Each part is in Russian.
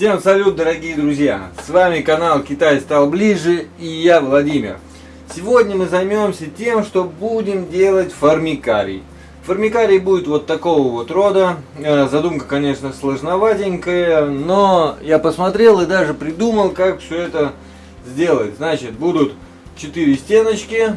Всем салют, дорогие друзья! С вами канал Китай стал ближе и я Владимир. Сегодня мы займемся тем, что будем делать формикарий. Формикарий будет вот такого вот рода. Э, задумка, конечно, сложноватенькая, но я посмотрел и даже придумал, как все это сделать. Значит, будут 4 стеночки,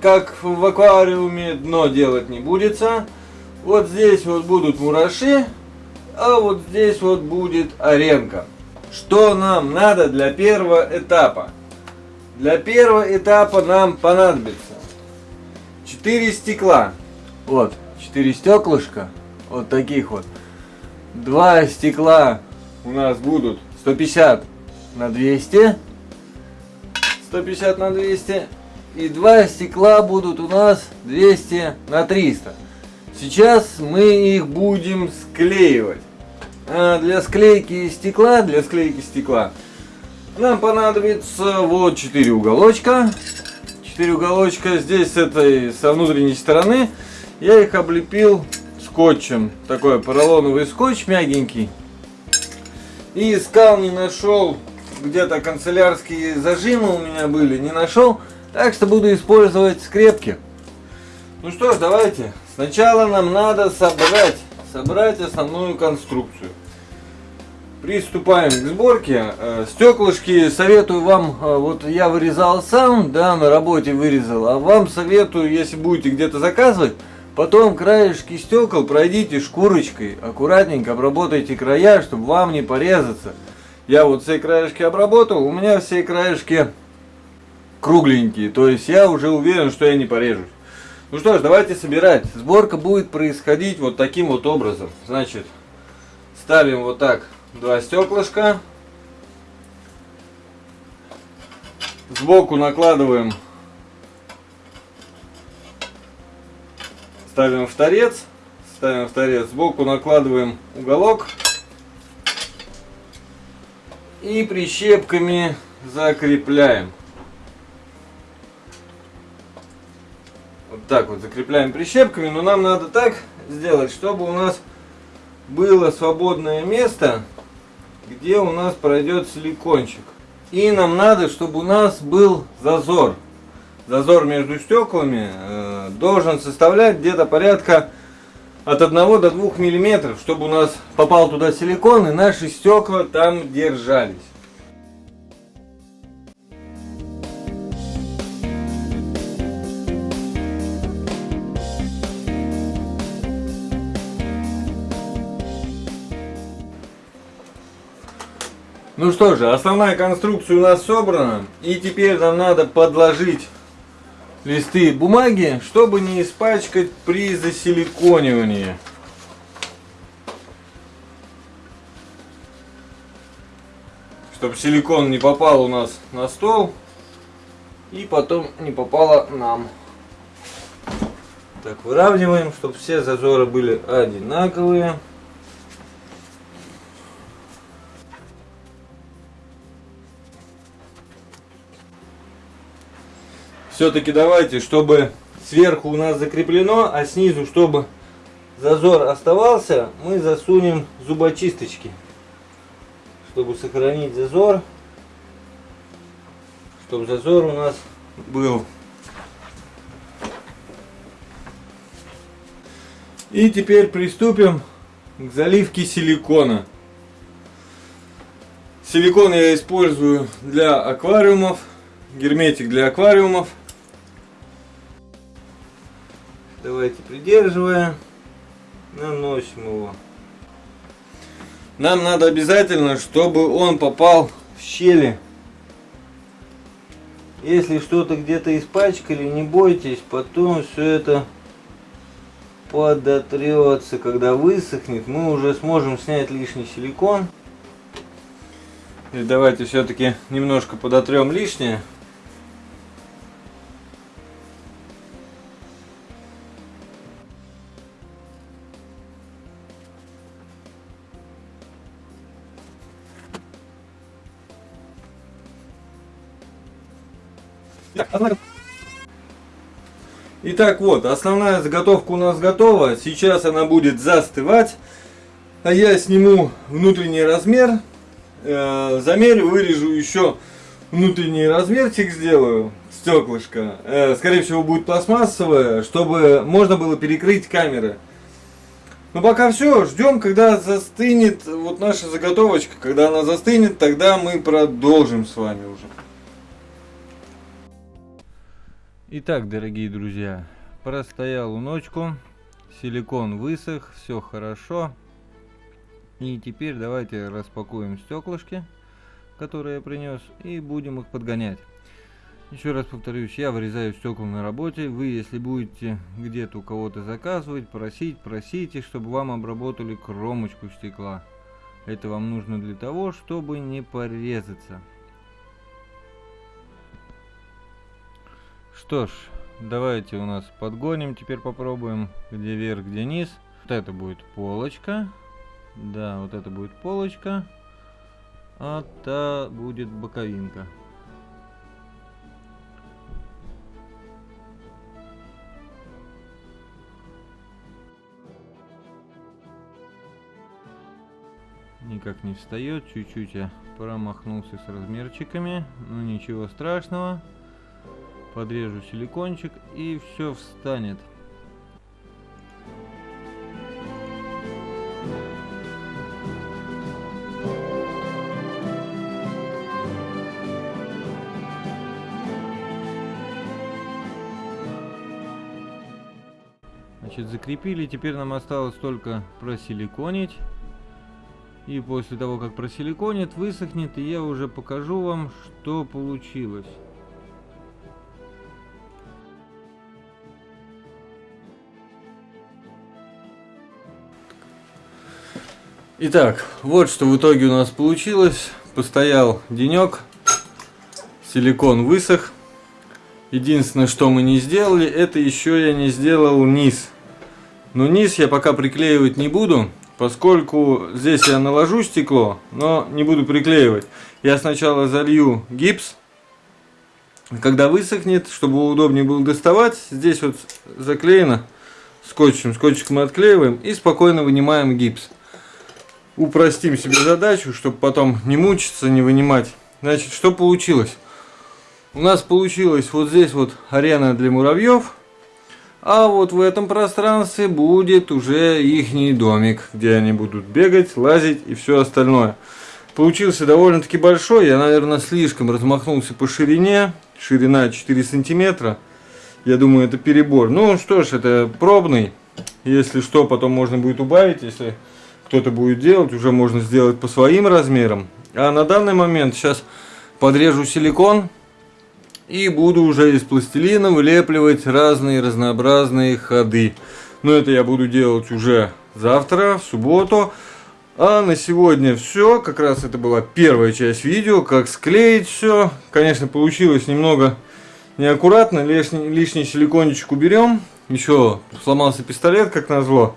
как в аквариуме, дно делать не будется. Вот здесь вот будут мураши, а вот здесь вот будет аренка. Что нам надо для первого этапа? Для первого этапа нам понадобится 4 стекла. Вот, 4 стеклышка, вот таких вот. Два стекла у нас будут 150 на 200. 150 на 200. И два стекла будут у нас 200 на 300. Сейчас мы их будем склеивать. А для склейки стекла, для склейки стекла нам понадобится вот 4 уголочка. 4 уголочка здесь с этой, со внутренней стороны. Я их облепил скотчем. Такой поролоновый скотч мягенький. И искал, не нашел. Где-то канцелярские зажимы у меня были, не нашел. Так что буду использовать скрепки. Ну что ж, давайте. Сначала нам надо собрать, собрать основную конструкцию. Приступаем к сборке. Э, стеклышки советую вам, э, вот я вырезал сам, да, на работе вырезал, а вам советую, если будете где-то заказывать, потом краешки стекол пройдите шкурочкой, аккуратненько обработайте края, чтобы вам не порезаться. Я вот все краешки обработал, у меня все краешки кругленькие, то есть я уже уверен, что я не порежусь. Ну что ж, давайте собирать. Сборка будет происходить вот таким вот образом. Значит, ставим вот так два стеклышка. Сбоку накладываем, ставим в торец, ставим в торец, сбоку накладываем уголок и прищепками закрепляем. Так вот закрепляем прищепками, но нам надо так сделать, чтобы у нас было свободное место, где у нас пройдет силикончик. И нам надо, чтобы у нас был зазор. Зазор между стеклами э, должен составлять где-то порядка от 1 до 2 миллиметров, чтобы у нас попал туда силикон и наши стекла там держались. Ну что же, основная конструкция у нас собрана. И теперь нам надо подложить листы бумаги, чтобы не испачкать при засиликонивании. Чтобы силикон не попал у нас на стол и потом не попало нам. Так, выравниваем, чтобы все зазоры были одинаковые. Все-таки давайте, чтобы сверху у нас закреплено, а снизу, чтобы зазор оставался, мы засунем зубочисточки. Чтобы сохранить зазор, чтобы зазор у нас был. И теперь приступим к заливке силикона. Силикон я использую для аквариумов, герметик для аквариумов. Давайте придерживая, наносим его. Нам надо обязательно, чтобы он попал в щели. Если что-то где-то испачкали, не бойтесь, потом все это подотрется. Когда высохнет, мы уже сможем снять лишний силикон. И давайте все-таки немножко подотрем лишнее. Итак, вот, основная заготовка у нас готова. Сейчас она будет застывать. А я сниму внутренний размер э, замерю, вырежу еще внутренний размерчик сделаю, стеклышко. Э, скорее всего будет пластмассовое, чтобы можно было перекрыть камеры. Ну пока все, ждем, когда застынет вот наша заготовочка. Когда она застынет, тогда мы продолжим с вами уже. Итак, дорогие друзья, простоял ночку, силикон высох, все хорошо. И теперь давайте распакуем стеклышки, которые я принес, и будем их подгонять. Еще раз повторюсь, я вырезаю стекла на работе. Вы, если будете где-то у кого-то заказывать, просить, просите, чтобы вам обработали кромочку стекла. Это вам нужно для того, чтобы не порезаться. Что ж, давайте у нас подгоним, теперь попробуем, где вверх, где низ. Вот это будет полочка. Да, вот это будет полочка. А та будет боковинка. никак не встает. Чуть-чуть я промахнулся с размерчиками. Но ничего страшного. Подрежу силикончик и все встанет. Значит, закрепили. Теперь нам осталось только просиликонить. И после того, как просиликонит, высохнет, я уже покажу вам, что получилось. Итак, вот что в итоге у нас получилось. Постоял денек, силикон высох. Единственное, что мы не сделали, это еще я не сделал низ. Но низ я пока приклеивать не буду, Поскольку здесь я наложу стекло, но не буду приклеивать. Я сначала залью гипс. Когда высохнет, чтобы удобнее было доставать, здесь вот заклеено скотчем. Скотчик мы отклеиваем и спокойно вынимаем гипс. Упростим себе задачу, чтобы потом не мучиться, не вынимать. Значит, что получилось? У нас получилось вот здесь вот арена для муравьев. А вот в этом пространстве будет уже ихний домик, где они будут бегать, лазить и все остальное. Получился довольно-таки большой, я, наверное, слишком размахнулся по ширине. Ширина 4 сантиметра. Я думаю, это перебор. Ну что ж, это пробный. Если что, потом можно будет убавить. Если кто-то будет делать, уже можно сделать по своим размерам. А на данный момент сейчас подрежу силикон и буду уже из пластилина вылепливать разные разнообразные ходы. Но это я буду делать уже завтра, в субботу. А на сегодня все. Как раз это была первая часть видео, как склеить все. Конечно, получилось немного неаккуратно. Лишний, лишний силикончик уберем. Еще сломался пистолет, как назло,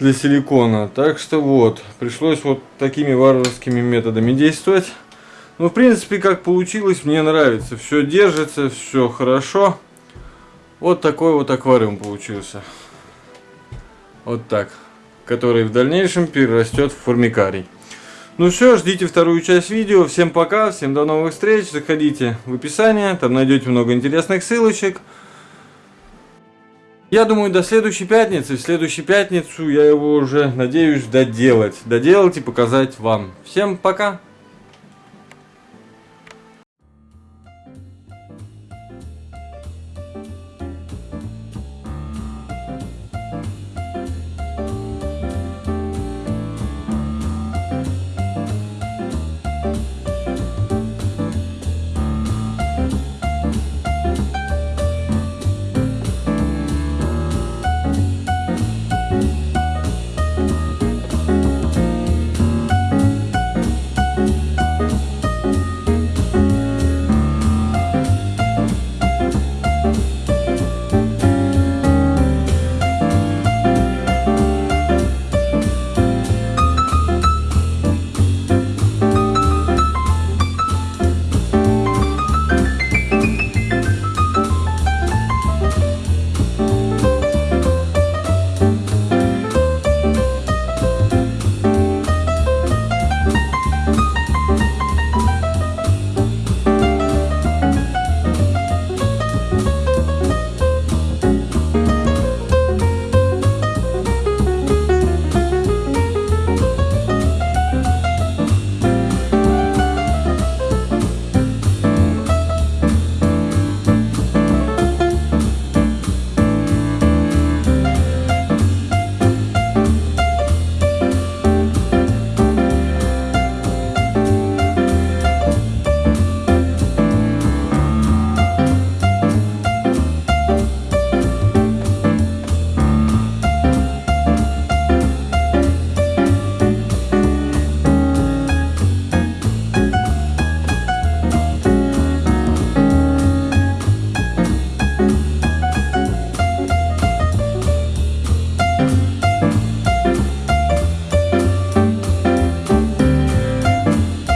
для силикона. Так что вот, пришлось вот такими варварскими методами действовать. Ну, в принципе, как получилось, мне нравится. Все держится, все хорошо. Вот такой вот аквариум получился. Вот так. Который в дальнейшем перерастет в формикарий. Ну все, ждите вторую часть видео. Всем пока, всем до новых встреч. Заходите в описание, там найдете много интересных ссылочек. Я думаю, до следующей пятницы. В следующую пятницу я его уже надеюсь доделать. Доделать и показать вам. Всем пока!